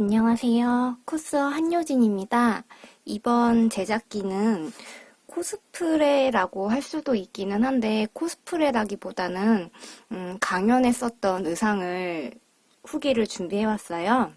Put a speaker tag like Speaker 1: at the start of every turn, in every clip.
Speaker 1: 안녕하세요. 코스어 한효진입니다. 이번 제작기는 코스프레라고 할 수도 있기는 한데 코스프레라기보다는 음, 강연에 썼던 의상을 후기를 준비해왔어요.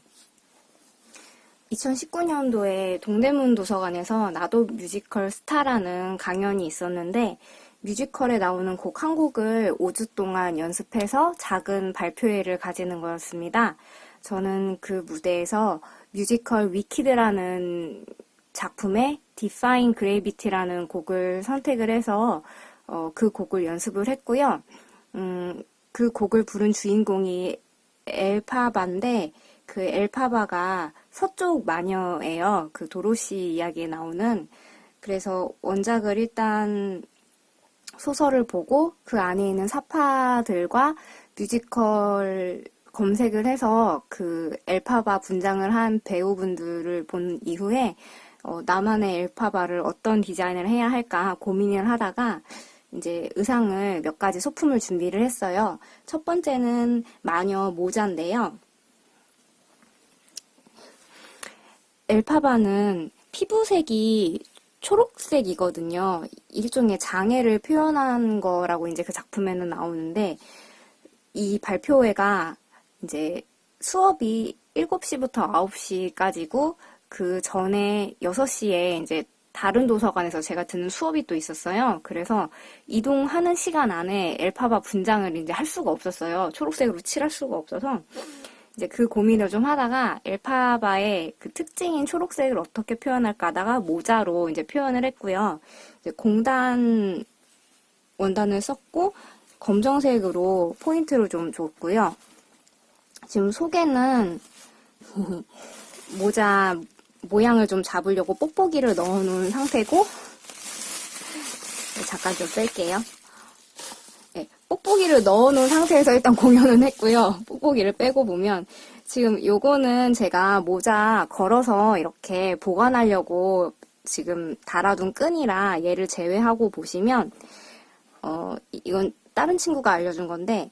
Speaker 1: 2019년도에 동대문 도서관에서 나도 뮤지컬 스타라는 강연이 있었는데 뮤지컬에 나오는 곡 한 곡을 5주 동안 연습해서 작은 발표회를 가지는 거였습니다. 저는 그 무대에서 뮤지컬 위키드라는 작품의 Define Gravity라는 곡을 선택을 해서 어, 그 곡을 연습을 했고요. 음, 그 곡을 부른 주인공이 엘파바인데 그 엘파바가 서쪽 마녀예요. 그 도로시 이야기에 나오는 그래서 원작을 일단 소설을 보고 그 안에 있는 사파들과 뮤지컬 검색을 해서 그 엘파바 분장을 한 배우분들을 본 이후에 어, 나만의 엘파바를 어떤 디자인을 해야 할까 고민을 하다가 이제 의상을 몇 가지 소품을 준비를 했어요. 첫 번째는 마녀 모자인데요. 엘파바는 피부색이 초록색이거든요. 일종의 장애를 표현한 거라고 이제 그 작품에는 나오는데 이 발표회가 이제 수업이 7시부터 9시까지고 그 전에 6시에 이제 다른 도서관에서 제가 듣는 수업이 또 있었어요. 그래서 이동하는 시간 안에 엘파바 분장을 이제 할 수가 없었어요. 초록색으로 칠할 수가 없어서 이제 그 고민을 좀 하다가 엘파바의 그 특징인 초록색을 어떻게 표현할까 하다가 모자로 이제 표현을 했고요. 이제 공단 원단을 썼고 검정색으로 포인트를 좀 줬고요. 지금 속에는 모자 모양을 좀 잡으려고 뽁뽁이를 넣어놓은 상태고 네, 잠깐 좀 뺄게요. 네, 뽁뽁이를 넣어놓은 상태에서 일단 공연은 했고요. 뽁뽁이를 빼고 보면 지금 요거는 제가 모자 걸어서 이렇게 보관하려고 지금 달아둔 끈이라 얘를 제외하고 보시면 어 이건 다른 친구가 알려준 건데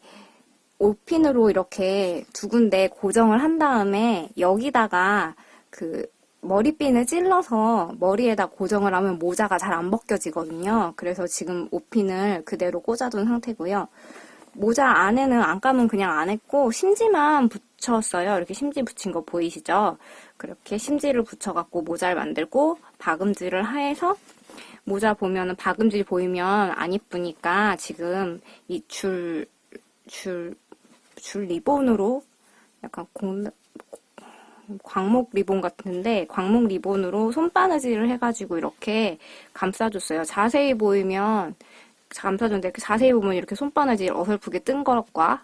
Speaker 1: 옷핀으로 이렇게 두 군데 고정을 한 다음에 여기다가 그 머리핀을 찔러서 머리에다 고정을 하면 모자가 잘 안 벗겨지거든요. 그래서 지금 옷핀을 그대로 꽂아둔 상태고요. 모자 안에는 안감은 그냥 안 했고 심지만 붙였어요. 이렇게 심지 붙인 거 보이시죠? 그렇게 심지를 붙여갖고 모자를 만들고 박음질을 해서 모자 보면은 박음질 보이면 안 이쁘니까 지금 이 줄, 줄, 줄 리본으로 약간 공, 광목 리본 같은데 광목 리본으로 손바느질을 해가지고 이렇게 감싸줬어요. 자세히 보이면 감싸줬는데 자세히 보면 이렇게 손바느질 어설프게 뜬 것과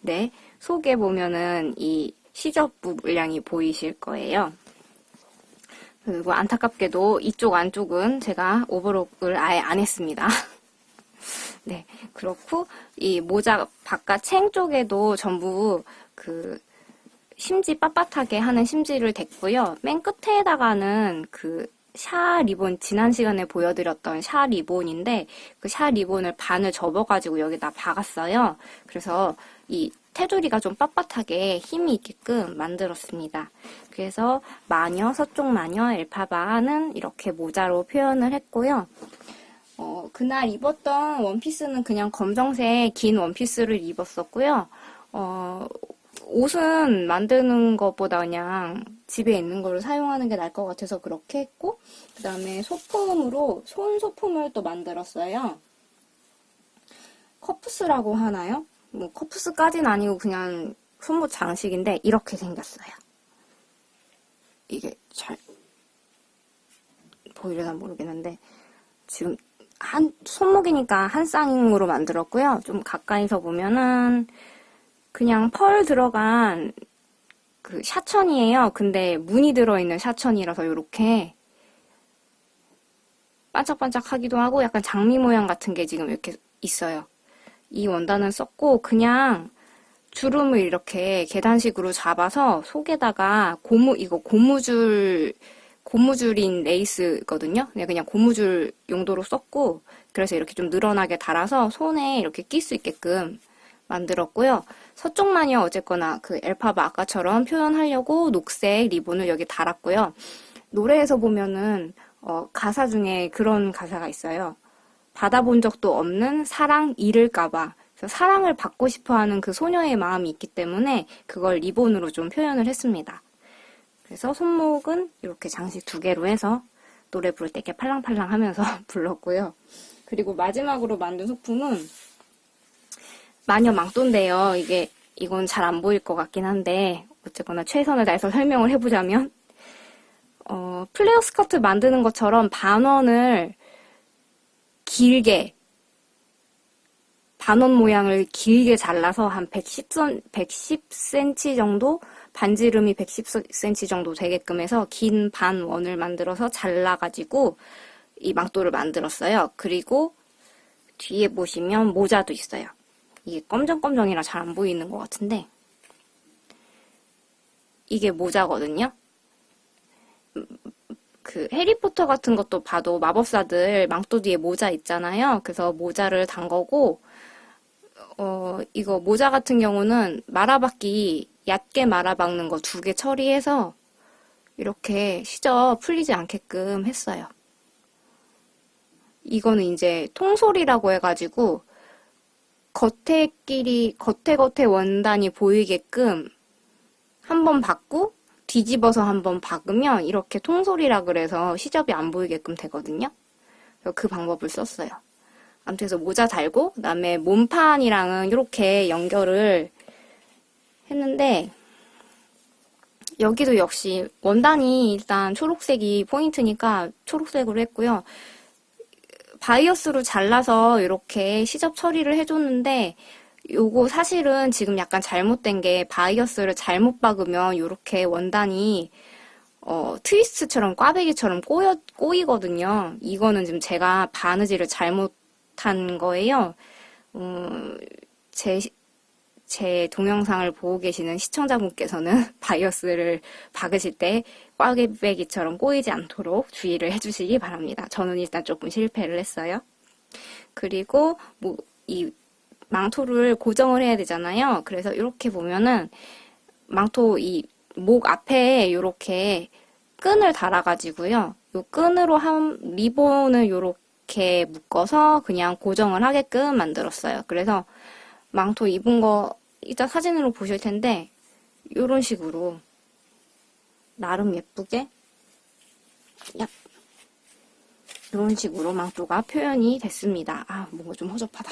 Speaker 1: 네 속에 보면은 이 시접 물량이 보이실 거예요. 그리고 안타깝게도 이쪽 안쪽은 제가 오버록을 아예 안 했습니다. 네, 그렇고 이 모자 바깥 챙 쪽에도 전부 그 심지 빳빳하게 하는 심지를 댔고요. 맨 끝에다가는 그 샤 리본 지난 시간에 보여드렸던 샤 리본인데 그 샤 리본을 반을 접어가지고 여기다 박았어요. 그래서 이 테두리가 좀 빳빳하게 힘이 있게끔 만들었습니다. 그래서 마녀, 서쪽 마녀, 엘파바는 이렇게 모자로 표현을 했고요. 어, 그날 입었던 원피스는 그냥 검정색 긴 원피스를 입었었고요. 어, 옷은 만드는 것보다 그냥 집에 있는 거를 사용하는 게 나을 것 같아서 그렇게 했고 그 다음에 소품으로 손 소품을 또 만들었어요. 커프스라고 하나요? 뭐 커프스까지는 아니고 그냥 손목 장식인데 이렇게 생겼어요. 이게 잘 보이려나 모르겠는데 지금 한 손목이니까 한 쌍으로 만들었고요. 좀 가까이서 보면은 그냥 펄 들어간 그 샤천이에요. 근데 무늬 들어있는 샤천이라서 이렇게 반짝반짝하기도 하고 약간 장미 모양 같은 게 지금 이렇게 있어요. 이 원단은 썼고 그냥 주름을 이렇게 계단식으로 잡아서 속에다가 고무 이거 고무줄 고무줄인 레이스거든요. 네, 그냥 고무줄 용도로 썼고 그래서 이렇게 좀 늘어나게 달아서 손에 이렇게 낄 수 있게끔 만들었고요. 서쪽 마녀 어쨌거나 그 엘파바 아까처럼 표현하려고 녹색 리본을 여기 달았고요. 노래에서 보면은 어, 가사 중에 그런 가사가 있어요. 받아본 적도 없는 사랑 잃을까봐. 사랑을 받고 싶어하는 그 소녀의 마음이 있기 때문에 그걸 리본으로 좀 표현을 했습니다. 그래서 손목은 이렇게 장식 두 개로 해서 노래 부를 때 이렇게 팔랑팔랑 하면서 불렀고요. 그리고 마지막으로 만든 소품은 마녀 망토인데요. 이게 이건 잘 안 보일 것 같긴 한데 어쨌거나 최선을 다해서 설명을 해보자면 어, 플레어 스커트 만드는 것처럼 반원을 길게 반원 모양을 길게 잘라서 한 110cm, 110cm 정도 반지름이 110cm 정도 되게끔 해서 긴 반원을 만들어서 잘라가지고 이 망토를 만들었어요. 그리고 뒤에 보시면 모자도 있어요. 이게 검정검정이라 잘 안 보이는 것 같은데 이게 모자거든요. 그 해리포터 같은 것도 봐도 마법사들 망토 뒤에 모자 있잖아요. 그래서 모자를 단 거고 어 이거 모자 같은 경우는 말아박기 얕게 말아박는 거 두 개 처리해서 이렇게 시저 풀리지 않게끔 했어요. 이거는 이제 통솔이라고 해가지고 겉에 끼리 겉에 겉에 원단이 보이게끔 한번 받고 뒤집어서 한 번 박으면 이렇게 통솔이라 그래서 시접이 안 보이게끔 되거든요. 그 방법을 썼어요. 아무튼 그래서 모자 달고 그다음에 몸판이랑은 이렇게 연결을 했는데 여기도 역시 원단이 일단 초록색이 포인트니까 초록색으로 했고요. 바이어스로 잘라서 이렇게 시접 처리를 해줬는데 요거 사실은 지금 약간 잘못된 게 바이어스를 잘못 박으면 이렇게 원단이 어, 트위스트처럼 꽈배기처럼 꼬여, 꼬이거든요. 이거는 지금 제가 바느질을 잘못한 거예요. 어, 제, 제 동영상을 보고 계시는 시청자분께서는 바이어스를 박으실 때 꽈배기처럼 꼬이지 않도록 주의를 해주시기 바랍니다. 저는 일단 조금 실패를 했어요. 그리고 뭐, 이 망토를 고정을 해야 되잖아요. 그래서 이렇게 보면은 망토 이 목 앞에 이렇게 끈을 달아가지고요. 이 끈으로 한 리본을 이렇게 묶어서 그냥 고정을 하게끔 만들었어요. 그래서 망토 입은 거 이따 사진으로 보실 텐데 이런 식으로 나름 예쁘게 야 이런 식으로 망토가 표현이 됐습니다. 아 뭔가 좀 허접하다.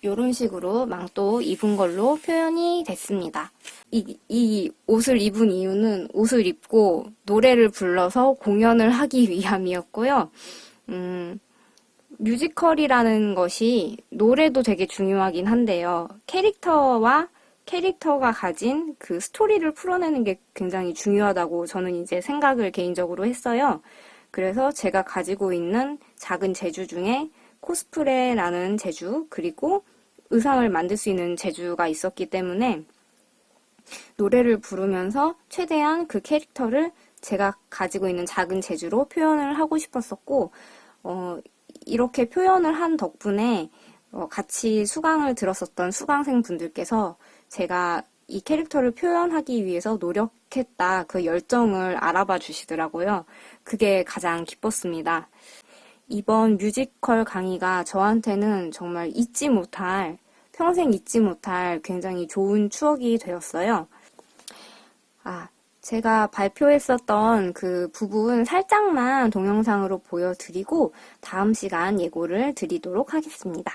Speaker 1: 이런 식으로 망토 입은 걸로 표현이 됐습니다. 이, 이 옷을 입은 이유는 옷을 입고 노래를 불러서 공연을 하기 위함이었고요. 음, 뮤지컬이라는 것이 노래도 되게 중요하긴 한데요. 캐릭터와 캐릭터가 가진 그 스토리를 풀어내는 게 굉장히 중요하다고 저는 이제 생각을 개인적으로 했어요. 그래서 제가 가지고 있는 작은 재주 중에 코스프레라는 재주, 그리고 의상을 만들 수 있는 재주가 있었기 때문에 노래를 부르면서 최대한 그 캐릭터를 제가 가지고 있는 작은 재주로 표현을 하고 싶었었고, 어, 이렇게 표현을 한 덕분에 어, 같이 수강을 들었었던 수강생 분들께서 제가 이 캐릭터를 표현하기 위해서 노력했다 그 열정을 알아봐 주시더라고요. 그게 가장 기뻤습니다. 이번 뮤지컬 강의가 저한테는 정말 잊지 못할, 평생 잊지 못할 굉장히 좋은 추억이 되었어요. 아, 제가 발표했었던 그 부분 살짝만 동영상으로 보여드리고 다음 시간 예고를 드리도록 하겠습니다.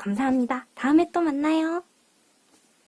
Speaker 1: 감사합니다.